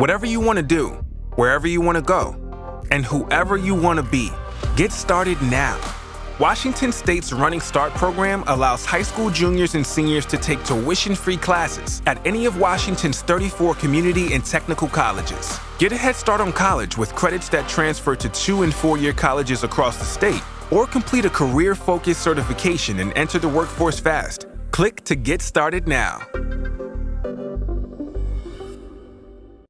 Whatever you want to do, wherever you want to go, and whoever you want to be, get started now. Washington State's Running Start program allows high school juniors and seniors to take tuition-free classes at any of Washington's 34 community and technical colleges. Get a head start on college with credits that transfer to two and four-year colleges across the state, or complete a career-focused certification and enter the workforce fast. Click to get started now.